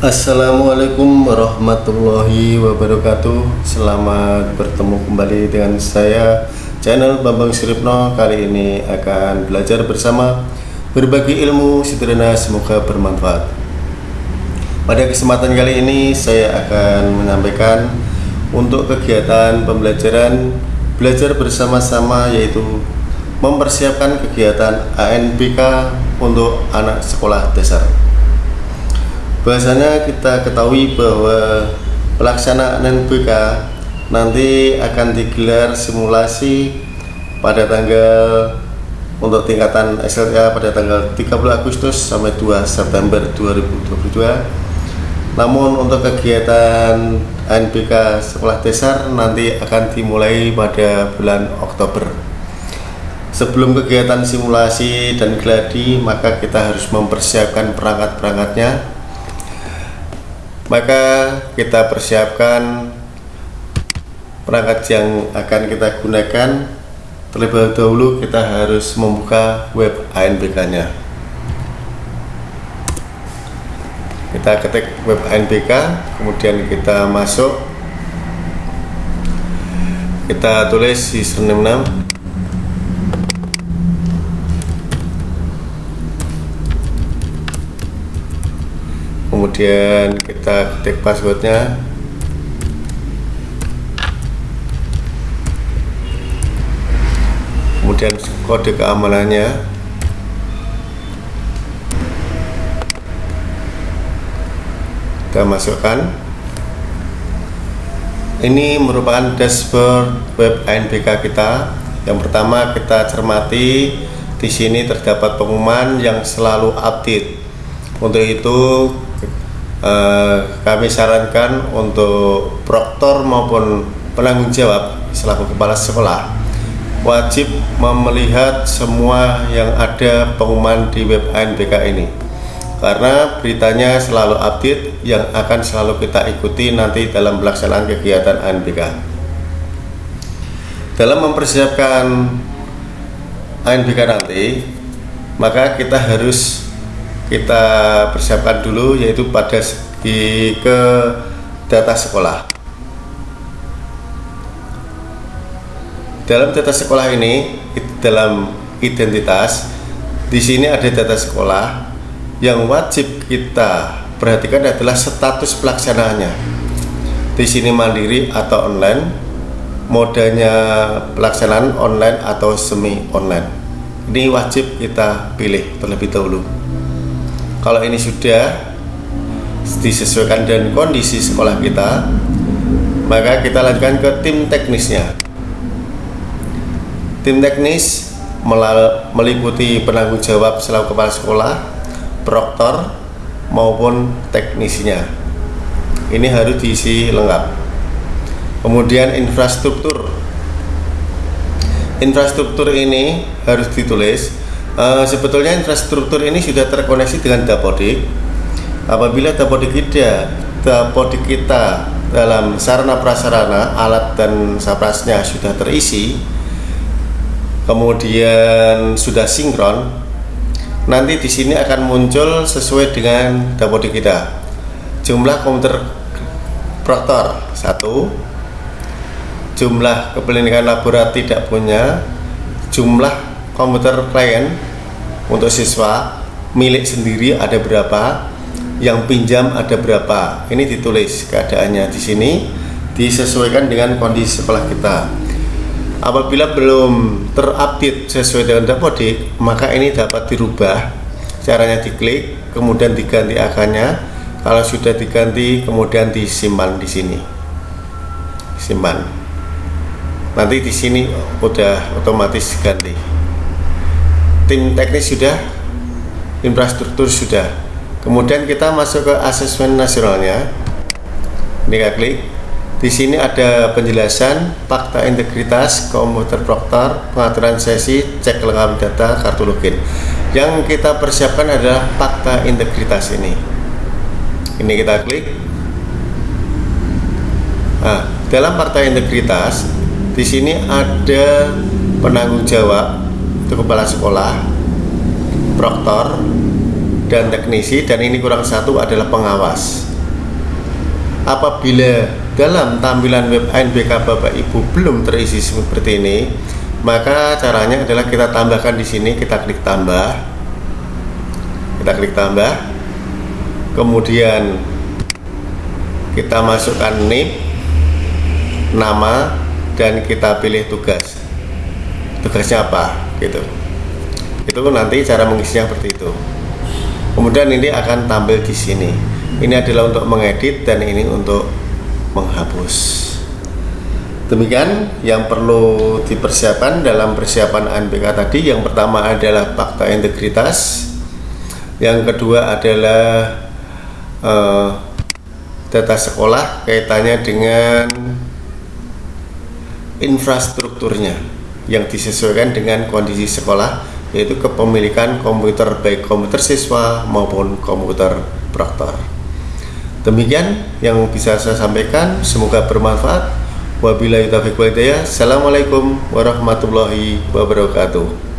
Assalamualaikum warahmatullahi wabarakatuh. Selamat bertemu kembali dengan saya Channel Bambang Siripno Kali ini akan belajar bersama Berbagi ilmu sederhana semoga bermanfaat. Pada kesempatan kali ini saya akan menyampaikan Untuk kegiatan pembelajaran Belajar bersama-sama yaitu Mempersiapkan kegiatan ANBK untuk anak sekolah dasar Bahasanya kita ketahui bahwa pelaksanaan NBK nanti akan digelar simulasi pada tanggal untuk tingkatan SLK pada tanggal 30 Agustus sampai 2 September 2022 namun untuk kegiatan NBK sekolah dasar nanti akan dimulai pada bulan Oktober. Sebelum kegiatan simulasi dan gladi maka kita harus mempersiapkan perangkat-perangkatnya maka kita persiapkan perangkat yang akan kita gunakan. Terlebih dahulu kita harus membuka web ANBK nya. Kita ketik web ANBK kemudian kita masuk. Kita tulis username kemudian kita ketik passwordnya. Kemudian kode keamanannya. Kita masukkan. Ini merupakan dashboard web ANBK kita. Yang pertama kita cermati di sini terdapat pengumuman yang selalu update. Untuk itu eh, kami sarankan untuk proktor maupun penanggung jawab selaku kepala sekolah wajib melihat semua yang ada pengumuman di web ANBK ini. Karena beritanya selalu update yang akan selalu kita ikuti nanti dalam pelaksanaan kegiatan ANBK dalam mempersiapkan ANBK nanti maka kita harus kita persiapkan dulu yaitu pada segi ke data sekolah. Dalam data sekolah ini dalam identitas di sini ada data sekolah. Yang wajib kita perhatikan adalah status pelaksanaannya. Di sini mandiri atau online modanya pelaksanaan online atau semi online ini wajib kita pilih terlebih dahulu kalau ini sudah disesuaikan dengan kondisi sekolah kita maka kita lanjutkan ke tim teknisnya. Tim teknis meliputi penanggung jawab selaku kepala sekolah proktor maupun teknisinya. Ini harus diisi lengkap. Kemudian infrastruktur. Infrastruktur ini harus ditulis Uh, sebetulnya infrastruktur ini sudah terkoneksi dengan Dapodik. Apabila Dapodik kita, Dapodik kita dalam sarana prasarana, alat dan saprasnya sudah terisi, kemudian sudah sinkron, nanti di sini akan muncul sesuai dengan Dapodik kita. Jumlah komputer proktor satu, jumlah kependidikan laboratorium tidak punya, jumlah komputer klien untuk siswa milik sendiri ada berapa yang pinjam ada berapa. Ini ditulis keadaannya di sini disesuaikan dengan kondisi sekolah kita. Apabila belum terupdate sesuai dengan dapodik maka ini dapat dirubah caranya diklik kemudian diganti akannya kalau sudah diganti kemudian disimpan di sini. Simpan. Nanti di sini udah otomatis ganti tim teknis sudah infrastruktur sudah. Kemudian kita masuk ke asesmen nasionalnya. Ini kita klik. Di sini ada penjelasan fakta integritas komputer proktor pengaturan sesi cek lengkap data kartu login. Yang kita persiapkan adalah fakta integritas ini. Ini kita klik. Nah dalam fakta integritas di sini ada penanggung jawab itu kepala sekolah proktor dan teknisi dan ini kurang satu adalah pengawas. Apabila dalam tampilan web ANBK Bapak Ibu belum terisi seperti ini maka caranya adalah kita tambahkan di sini kita klik tambah kita klik tambah. Kemudian kita masukkan name nama dan kita pilih tugas. Tugasnya apa gitu. Itu nanti cara mengisinya seperti itu. Kemudian ini akan tampil di sini. Ini adalah untuk mengedit dan ini untuk menghapus. Demikian yang perlu dipersiapkan dalam persiapan ANBK tadi. Yang pertama adalah fakta integritas. Yang kedua adalah uh, data sekolah kaitannya dengan infrastrukturnya yang disesuaikan dengan kondisi sekolah yaitu kepemilikan komputer baik komputer siswa maupun komputer proktor. Demikian yang bisa saya sampaikan, semoga bermanfaat. Wabillahi taufiq walhidayah. Assalamualaikum warahmatullahi wabarakatuh.